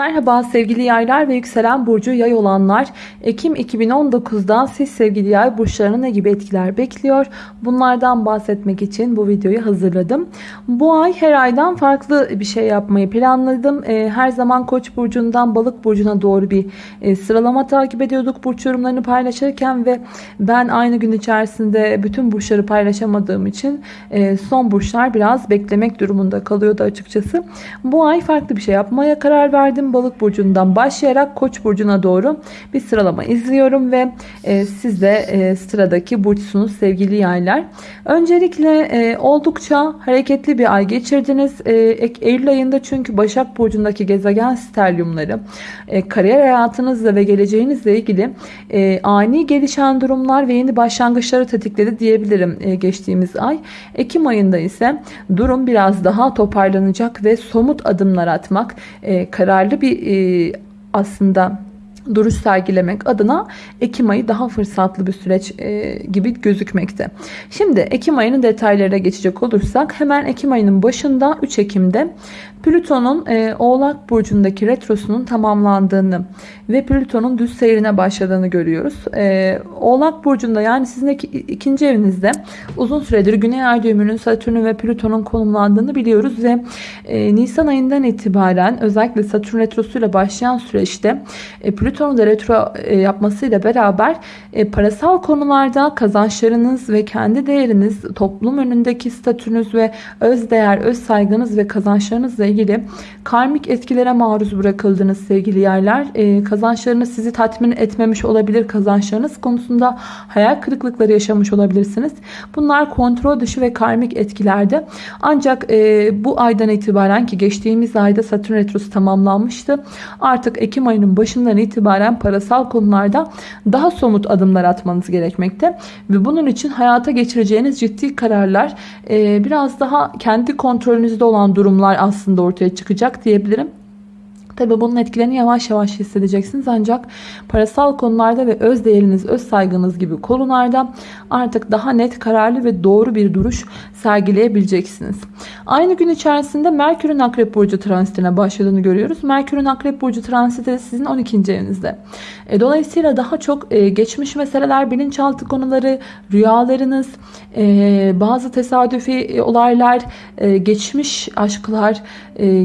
Merhaba sevgili yaylar ve yükselen burcu yay olanlar. Ekim 2019'da siz sevgili yay burçlarına ne gibi etkiler bekliyor? Bunlardan bahsetmek için bu videoyu hazırladım. Bu ay her aydan farklı bir şey yapmayı planladım. Ee, her zaman koç burcundan balık burcuna doğru bir e, sıralama takip ediyorduk burç yorumlarını paylaşırken ve ben aynı gün içerisinde bütün burçları paylaşamadığım için e, son burçlar biraz beklemek durumunda kalıyordu açıkçası. Bu ay farklı bir şey yapmaya karar verdim balık burcundan başlayarak koç burcuna doğru bir sıralama izliyorum ve e, siz de e, sıradaki burçsunuz sevgili yaylar. Öncelikle e, oldukça hareketli bir ay geçirdiniz. E, Eylül ayında çünkü Başak Burcu'ndaki gezegen sterlyumları e, kariyer hayatınızla ve geleceğinizle ilgili e, ani gelişen durumlar ve yeni başlangıçları tetikledi diyebilirim e, geçtiğimiz ay. Ekim ayında ise durum biraz daha toparlanacak ve somut adımlar atmak, e, kararlı bir e, aslında duruş sergilemek adına Ekim ayı daha fırsatlı bir süreç e, gibi gözükmekte. Şimdi Ekim ayının detaylarına geçecek olursak hemen Ekim ayının başında 3 Ekim'de Plüton'un e, Oğlak Burcu'ndaki retrosunun tamamlandığını ve Plüton'un düz seyrine başladığını görüyoruz. E, Oğlak Burcu'nda yani sizin iki, ikinci evinizde uzun süredir Güney Ay düğümünün Satürn'ün ve Plüton'un konumlandığını biliyoruz ve Nisan ayından itibaren özellikle Satürn retrosuyla başlayan süreçte e, Plüton'un da retro e, yapmasıyla beraber e, parasal konularda kazançlarınız ve kendi değeriniz, toplum önündeki statünüz ve öz değer, öz saygınız ve kazançlarınızla ilgili karmik etkilere maruz bırakıldınız sevgili yerler. E, kazançlarınız sizi tatmin etmemiş olabilir. Kazançlarınız konusunda hayal kırıklıkları yaşamış olabilirsiniz. Bunlar kontrol dışı ve karmik etkilerde. Ancak bu aydan itibaren ki geçtiğimiz ayda Satürn Retrosu tamamlanmıştı. Artık Ekim ayının başından itibaren parasal konularda daha somut adımlar atmanız gerekmekte. Ve bunun için hayata geçireceğiniz ciddi kararlar e, biraz daha kendi kontrolünüzde olan durumlar aslında ortaya çıkacak diyebilirim. Tabi bunun etkilerini yavaş yavaş hissedeceksiniz ancak parasal konularda ve öz değeriniz, öz saygınız gibi konularda artık daha net, kararlı ve doğru bir duruş sergileyebileceksiniz. Aynı gün içerisinde Merkür'ün Akrep Burcu transitine başladığını görüyoruz. Merkür'ün Akrep Burcu transiti sizin 12. evinizde. E, dolayısıyla daha çok e, geçmiş meseleler, bilinçaltı konuları, rüyalarınız, e, bazı tesadüfi olaylar, geçmiş aşklar,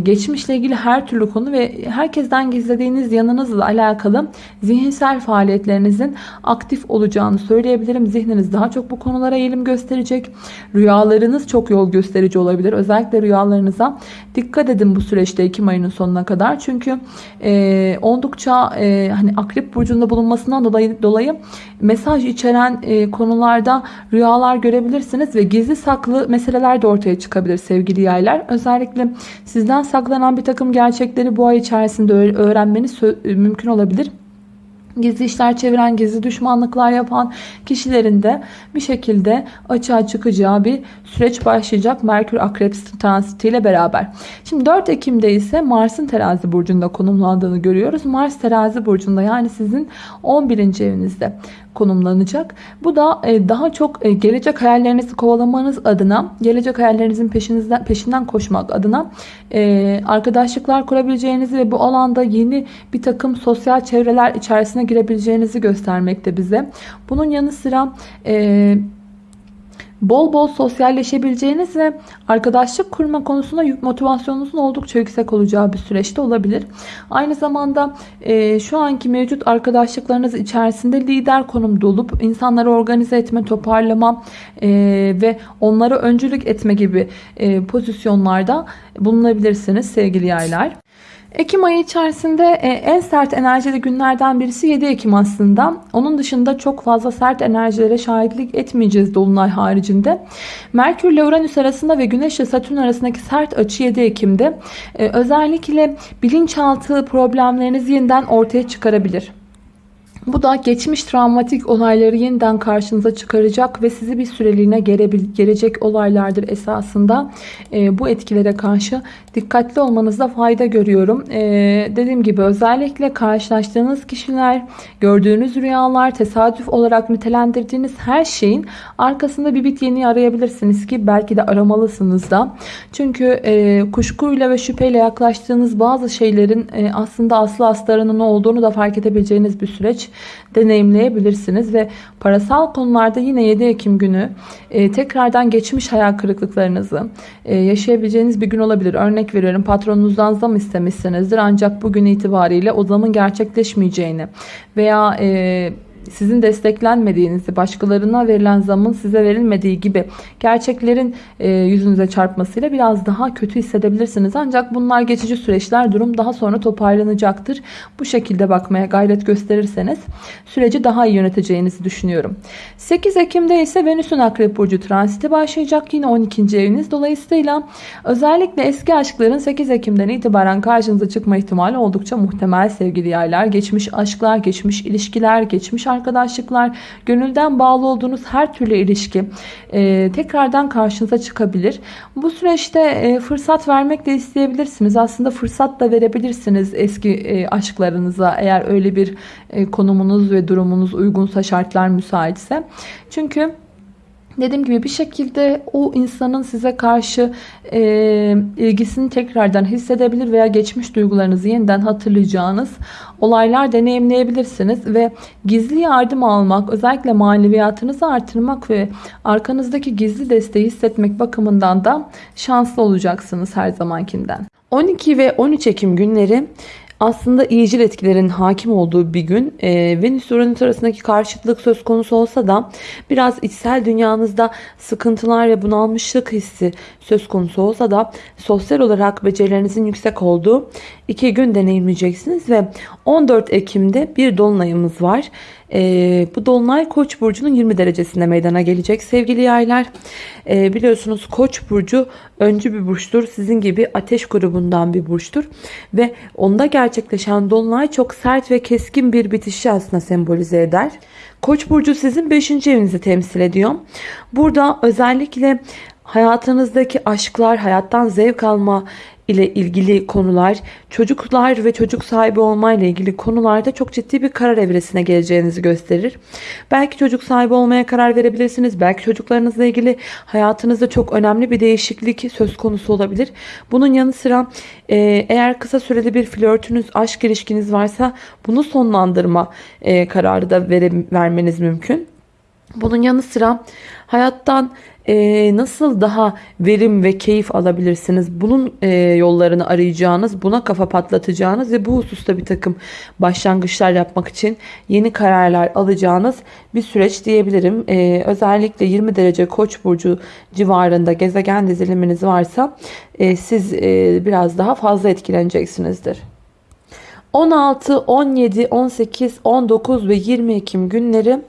geçmişle ilgili her türlü konu ve herkesten gizlediğiniz yanınızla alakalı zihinsel faaliyetlerinizin aktif olacağını söyleyebilirim. Zihniniz daha çok bu konulara eğilim gösterecek. Rüyalarınız çok yol gösterici olabilir. Özellikle rüyalarınıza dikkat edin bu süreçte Ekim ayının sonuna kadar. Çünkü e, oldukça e, hani akrep burcunda bulunmasından dolayı, dolayı mesaj içeren e, konularda rüyalar görebilirsiniz ve gizli saklı meseleler de ortaya çıkabilir sevgili yaylar. Özellikle sizden saklanan bir takım gerçekleri bu ay içerisinde öğrenmeniz mümkün olabilir gizli işler çeviren, gizli düşmanlıklar yapan kişilerin de bir şekilde açığa çıkacağı bir süreç başlayacak Merkür Akrep transitiyle beraber. Şimdi 4 Ekim'de ise Mars'ın terazi burcunda konumlandığını görüyoruz. Mars terazi burcunda yani sizin 11. evinizde konumlanacak. Bu da e, daha çok e, gelecek hayallerinizi kovalamanız adına, gelecek hayallerinizin peşinizden peşinden koşmak adına e, arkadaşlıklar kurabileceğinizi ve bu alanda yeni bir takım sosyal çevreler içerisine girebileceğinizi göstermekte bize. Bunun yanı sıra bol bol sosyalleşebileceğiniz ve arkadaşlık kurma konusunda motivasyonunuzun oldukça yüksek olacağı bir süreçte olabilir. Aynı zamanda e, şu anki mevcut arkadaşlıklarınız içerisinde lider konumda olup insanları organize etme, toparlama e, ve onlara öncülük etme gibi e, pozisyonlarda bulunabilirsiniz sevgili yaylar. Ekim ayı içerisinde e, en sert enerjili günlerden birisi 7 Ekim aslında. Onun dışında çok fazla sert enerjilere şahitlik etmeyeceğiz Dolunay haricinde. Merkür ile Uranüs arasında ve Güneş ile Satürn arasındaki sert açı 7 Ekim'de. E, özellikle bilinçaltı problemlerinizi yeniden ortaya çıkarabilir. Bu da geçmiş travmatik olayları yeniden karşınıza çıkaracak ve sizi bir süreliğine gelecek olaylardır esasında. E, bu etkilere karşı dikkatli olmanızda fayda görüyorum. E, dediğim gibi özellikle karşılaştığınız kişiler, gördüğünüz rüyalar, tesadüf olarak nitelendirdiğiniz her şeyin arkasında bir bit yeni arayabilirsiniz ki belki de aramalısınız da. Çünkü e, kuşkuyla ve şüpheyle yaklaştığınız bazı şeylerin e, aslında aslı astarının olduğunu da fark edebileceğiniz bir süreç deneyimleyebilirsiniz ve parasal konularda yine 7 Ekim günü e, tekrardan geçmiş hayal kırıklıklarınızı e, yaşayabileceğiniz bir gün olabilir. Örnek veriyorum patronunuzdan zam istemişsinizdir ancak bugün itibariyle o zamın gerçekleşmeyeceğini veya e, sizin desteklenmediğinizi, başkalarına verilen zamın size verilmediği gibi gerçeklerin e, yüzünüze çarpmasıyla biraz daha kötü hissedebilirsiniz. Ancak bunlar geçici süreçler. Durum daha sonra toparlanacaktır. Bu şekilde bakmaya gayret gösterirseniz süreci daha iyi yöneteceğinizi düşünüyorum. 8 Ekim'de ise Venüs'ün Akrep Burcu transiti başlayacak. Yine 12. eviniz. Dolayısıyla özellikle eski aşkların 8 Ekim'den itibaren karşınıza çıkma ihtimali oldukça muhtemel sevgili yaylar. Geçmiş aşklar, geçmiş ilişkiler, geçmiş arkadaşlıklar, gönülden bağlı olduğunuz her türlü ilişki e, tekrardan karşınıza çıkabilir. Bu süreçte e, fırsat vermek de isteyebilirsiniz. Aslında fırsat da verebilirsiniz eski e, aşklarınıza eğer öyle bir e, konumunuz ve durumunuz uygunsa şartlar müsaitse. Çünkü Dediğim gibi bir şekilde o insanın size karşı e, ilgisini tekrardan hissedebilir veya geçmiş duygularınızı yeniden hatırlayacağınız olaylar deneyimleyebilirsiniz. Ve gizli yardım almak, özellikle maneviyatınızı artırmak ve arkanızdaki gizli desteği hissetmek bakımından da şanslı olacaksınız her zamankinden. 12 ve 13 Ekim günleri aslında iyicil etkilerin hakim olduğu bir gün. E, Venüs Uranüs arasındaki karşıtlık söz konusu olsa da biraz içsel dünyanızda sıkıntılar ve bunalmışlık hissi söz konusu olsa da sosyal olarak becerilerinizin yüksek olduğu iki gün deneyimleyeceksiniz ve 14 Ekim'de bir dolunayımız var. E, bu dolunay Koç burcunun 20 derecesinde meydana gelecek sevgili yaylar. E, biliyorsunuz Koç burcu öncü bir burçtur. Sizin gibi ateş grubundan bir burçtur ve onda gerçekleşen dolunay çok sert ve keskin bir bitişi aslında sembolize eder. Koç burcu sizin 5. evinizi temsil ediyor. Burada özellikle hayatınızdaki aşklar, hayattan zevk alma ile ilgili konular, çocuklar ve çocuk sahibi olma ile ilgili konularda çok ciddi bir karar evresine geleceğinizi gösterir. Belki çocuk sahibi olmaya karar verebilirsiniz. Belki çocuklarınızla ilgili hayatınızda çok önemli bir değişiklik söz konusu olabilir. Bunun yanı sıra e, eğer kısa süreli bir flörtünüz, aşk ilişkiniz varsa bunu sonlandırma e, kararı da vere, vermeniz mümkün. Bunun yanı sıra hayattan e, nasıl daha verim ve keyif alabilirsiniz? Bunun e, yollarını arayacağınız, buna kafa patlatacağınız ve bu hususta bir takım başlangıçlar yapmak için yeni kararlar alacağınız bir süreç diyebilirim. E, özellikle 20 derece koç burcu civarında gezegen diziliminiz varsa e, siz e, biraz daha fazla etkileneceksinizdir. 16, 17, 18, 19 ve 20 Ekim günleri.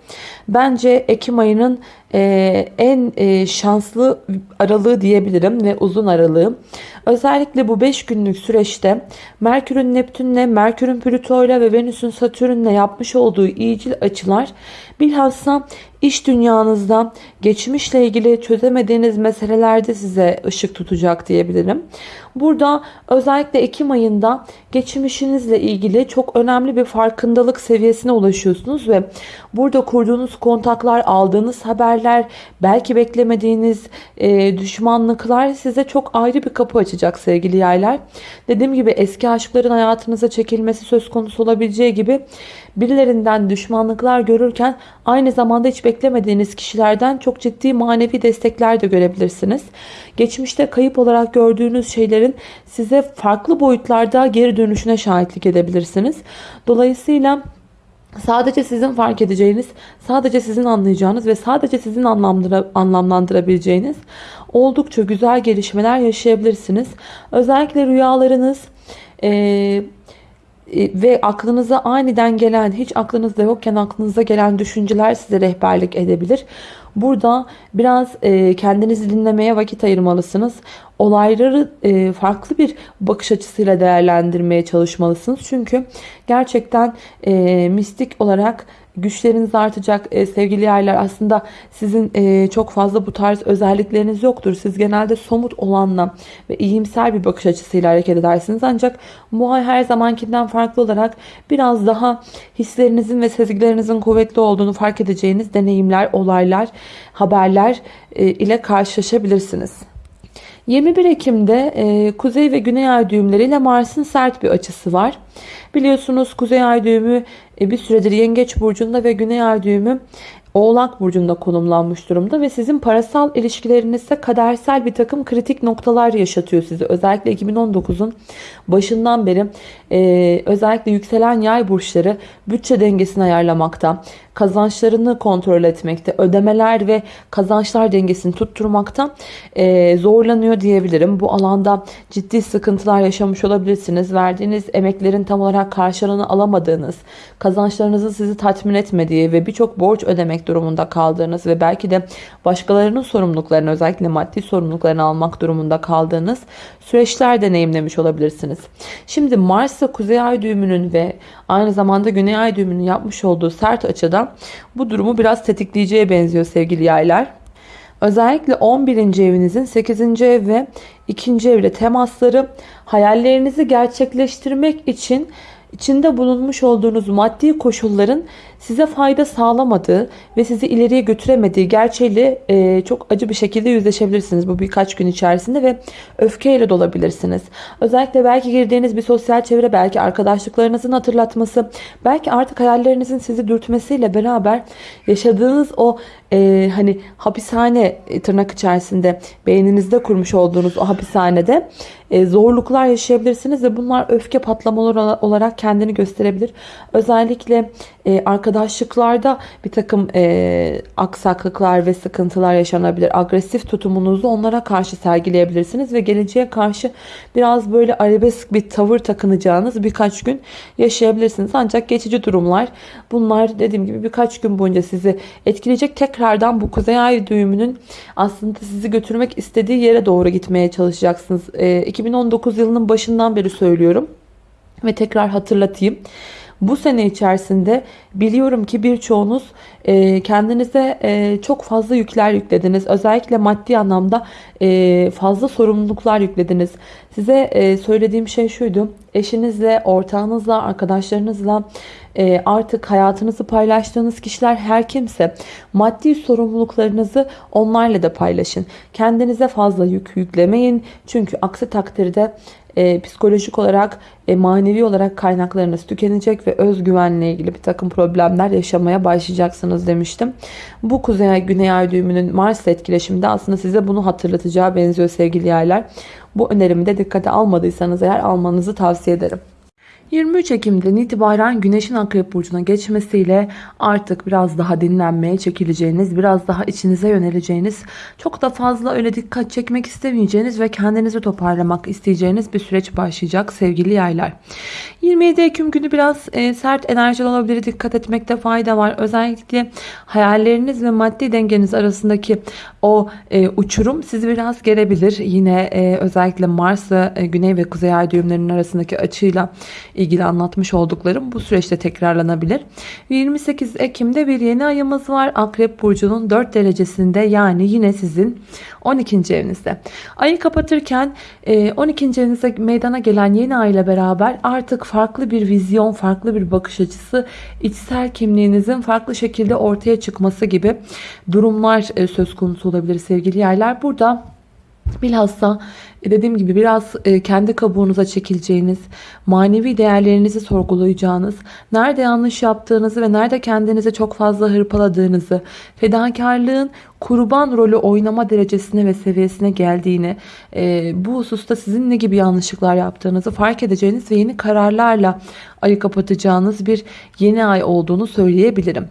Bence Ekim ayının e, en e, şanslı aralığı diyebilirim ve uzun aralığı. Özellikle bu 5 günlük süreçte Merkür'ün Neptün'le, Merkür'ün Plüto'yla ve Venüs'ün Satürn'le yapmış olduğu iyicil açılar bilhassa iş dünyanızda geçmişle ilgili çözemediğiniz meselelerde size ışık tutacak diyebilirim. Burada özellikle Ekim ayında geçmişinizle ilgili çok önemli bir farkındalık seviyesine ulaşıyorsunuz ve burada kurduğunuz kontaklar, aldığınız haberler, belki beklemediğiniz e, düşmanlıklar size çok ayrı bir kapı açacak sevgili yaylar. Dediğim gibi eski aşkların hayatınıza çekilmesi söz konusu olabileceği gibi birilerinden düşmanlıklar görürken aynı zamanda hiç beklemediğiniz kişilerden çok ciddi manevi destekler de görebilirsiniz. Geçmişte kayıp olarak gördüğünüz şeylerin size farklı boyutlarda geri dönüşüne şahitlik edebilirsiniz. Dolayısıyla Sadece sizin fark edeceğiniz, sadece sizin anlayacağınız ve sadece sizin anlamlandıra, anlamlandırabileceğiniz oldukça güzel gelişmeler yaşayabilirsiniz. Özellikle rüyalarınız e, ve aklınıza aniden gelen, hiç aklınızda yokken aklınıza gelen düşünceler size rehberlik edebilir. Burada biraz e, kendinizi dinlemeye vakit ayırmalısınız. Olayları e, farklı bir bakış açısıyla değerlendirmeye çalışmalısınız. Çünkü gerçekten e, mistik olarak güçleriniz artacak e, sevgili yerler aslında sizin e, çok fazla bu tarz özellikleriniz yoktur. Siz genelde somut olanla ve iyimser bir bakış açısıyla hareket edersiniz. Ancak bu ay her zamankinden farklı olarak biraz daha hislerinizin ve sezgilerinizin kuvvetli olduğunu fark edeceğiniz deneyimler, olaylar, haberler e, ile karşılaşabilirsiniz. 21 Ekim'de e, Kuzey ve Güney Ay düğümleriyle Mars'ın sert bir açısı var. Biliyorsunuz Kuzey Ay düğümü e, bir süredir Yengeç Burcu'nda ve Güney Ay düğümü Oğlak Burcu'nda konumlanmış durumda ve sizin parasal ilişkilerinizde kadersel bir takım kritik noktalar yaşatıyor sizi. Özellikle 2019'un başından beri e, özellikle yükselen yay burçları bütçe dengesini ayarlamakta, kazançlarını kontrol etmekte, ödemeler ve kazançlar dengesini tutturmakta e, zorlanıyor diyebilirim. Bu alanda ciddi sıkıntılar yaşamış olabilirsiniz. Verdiğiniz emeklerin tam olarak karşılığını alamadığınız, kazançlarınızın sizi tatmin etmediği ve birçok borç ödemek durumunda kaldığınız ve belki de başkalarının sorumluluklarını özellikle maddi sorumluluklarını almak durumunda kaldığınız süreçler deneyimlemiş olabilirsiniz. Şimdi Mars ve Kuzey Ay düğümünün ve aynı zamanda Güney Ay düğümünün yapmış olduğu sert açıdan bu durumu biraz tetikleyeceğe benziyor sevgili yaylar. Özellikle 11. evinizin 8. ev ve 2. evle temasları hayallerinizi gerçekleştirmek için içinde bulunmuş olduğunuz maddi koşulların size fayda sağlamadığı ve sizi ileriye götüremediği gerçeğiyle e, çok acı bir şekilde yüzleşebilirsiniz bu birkaç gün içerisinde ve öfkeyle dolabilirsiniz. Özellikle belki girdiğiniz bir sosyal çevre, belki arkadaşlıklarınızın hatırlatması, belki artık hayallerinizin sizi dürtmesiyle beraber yaşadığınız o e, hani hapishane e, tırnak içerisinde beyninizde kurmuş olduğunuz o hapishanede e, zorluklar yaşayabilirsiniz ve bunlar öfke patlamaları olarak kendini gösterebilir. Özellikle e, arkadaşlıklarda bir takım e, aksaklıklar ve sıkıntılar yaşanabilir. Agresif tutumunuzu onlara karşı sergileyebilirsiniz ve geleceğe karşı biraz böyle arabesk bir tavır takınacağınız birkaç gün yaşayabilirsiniz. Ancak geçici durumlar bunlar dediğim gibi birkaç gün boyunca sizi etkileyecek. Tekrardan bu kuzey ay düğümünün aslında sizi götürmek istediği yere doğru gitmeye çalışacaksınız. E, 2019 yılının başından beri söylüyorum ve tekrar hatırlatayım. Bu sene içerisinde biliyorum ki birçoğunuz e, kendinize e, çok fazla yükler yüklediniz. Özellikle maddi anlamda e, fazla sorumluluklar yüklediniz. Size söylediğim şey şuydu. Eşinizle, ortağınızla, arkadaşlarınızla artık hayatınızı paylaştığınız kişiler her kimse maddi sorumluluklarınızı onlarla da paylaşın. Kendinize fazla yük yüklemeyin. Çünkü aksi takdirde e, psikolojik olarak, e, manevi olarak kaynaklarınız tükenecek ve özgüvenle ilgili bir takım problemler yaşamaya başlayacaksınız demiştim. Bu kuzey güney ay düğümünün Mars etkileşiminde aslında size bunu hatırlatacağı benziyor sevgili yaylar. Bu önerimi de dikkate almadıysanız eğer almanızı tavsiye ederim. 23 Ekim'den itibaren Güneş'in Akrep Burcu'na geçmesiyle artık biraz daha dinlenmeye çekileceğiniz, biraz daha içinize yöneleceğiniz, çok da fazla öyle dikkat çekmek istemeyeceğiniz ve kendinizi toparlamak isteyeceğiniz bir süreç başlayacak sevgili yaylar. 27 Ekim günü biraz e, sert enerjili olabilir, dikkat etmekte fayda var. Özellikle hayalleriniz ve maddi dengeniz arasındaki o e, uçurum sizi biraz gerebilir. Yine e, özellikle Mars ve e, Güney ve Kuzey Ay düğümlerinin arasındaki açıyla ilgili anlatmış olduklarım bu süreçte tekrarlanabilir. 28 Ekim'de bir yeni ayımız var. Akrep Burcu'nun 4 derecesinde yani yine sizin 12. evinizde. Ayı kapatırken 12. E, evinizde meydana gelen yeni ay ile beraber artık farklı bir vizyon, farklı bir bakış açısı, içsel kimliğinizin farklı şekilde ortaya çıkması gibi durumlar e, söz konusu olabilir sevgili yerler. Burada bilhassa dediğim gibi biraz e, kendi kabuğunuza çekileceğiniz, manevi değerlerinizi sorgulayacağınız, nerede yanlış yaptığınızı ve nerede kendinizi çok fazla hırpaladığınızı, fedakarlığın kurban rolü oynama derecesine ve seviyesine geldiğini, e, bu hususta sizin ne gibi yanlışlıklar yaptığınızı fark edeceğiniz ve yeni kararlarla ayı kapatacağınız bir yeni ay olduğunu söyleyebilirim.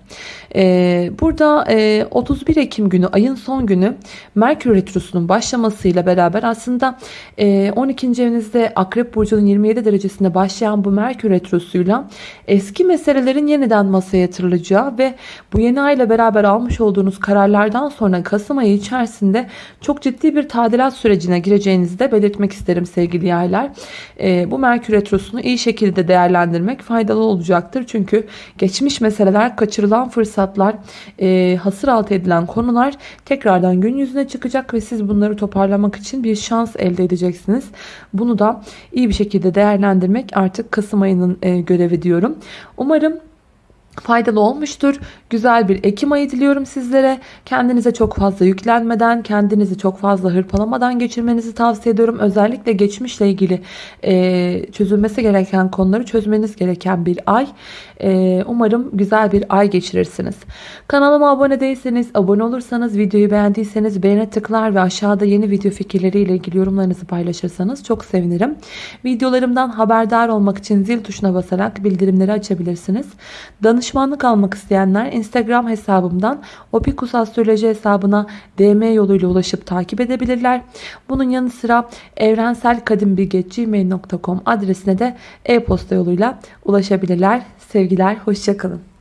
burada 31 Ekim günü ayın son günü Merkür Retrosu'nun başlamasıyla beraber aslında Ee, 12. evinizde Akrep Burcu'nun 27 derecesinde başlayan bu Merkür Retrosu'yla eski meselelerin yeniden masaya yatırılacağı ve bu yeni ay ile beraber almış olduğunuz kararlardan sonra Kasım ayı içerisinde çok ciddi bir tadilat sürecine gireceğinizi de belirtmek isterim sevgili yaylar. Ee, bu Merkür Retrosu'nu iyi şekilde değerlendirmek faydalı olacaktır. Çünkü geçmiş meseleler, kaçırılan fırsatlar, e, hasır altı edilen konular tekrardan gün yüzüne çıkacak ve siz bunları toparlamak için bir şans edeceksiniz. Bunu da iyi bir şekilde değerlendirmek artık Kasım ayının e, görevi diyorum. Umarım faydalı olmuştur. Güzel bir Ekim ayı diliyorum sizlere. Kendinize çok fazla yüklenmeden, kendinizi çok fazla hırpalamadan geçirmenizi tavsiye ediyorum. Özellikle geçmişle ilgili e, çözülmesi gereken konuları çözmeniz gereken bir ay. E, umarım güzel bir ay geçirirsiniz. Kanalıma abone değilseniz, abone olursanız, videoyu beğendiyseniz beğene tıklar ve aşağıda yeni video fikirleriyle ilgili yorumlarınızı paylaşırsanız çok sevinirim. Videolarımdan haberdar olmak için zil tuşuna basarak bildirimleri açabilirsiniz. Danışmanlık almak isteyenler Instagram hesabımdan Opikus Astroloji hesabına DM yoluyla ulaşıp takip edebilirler. Bunun yanı sıra evrenselkadimbilge.gmail.com adresine de e-posta yoluyla ulaşabilirler. Sevgiler, hoşçakalın.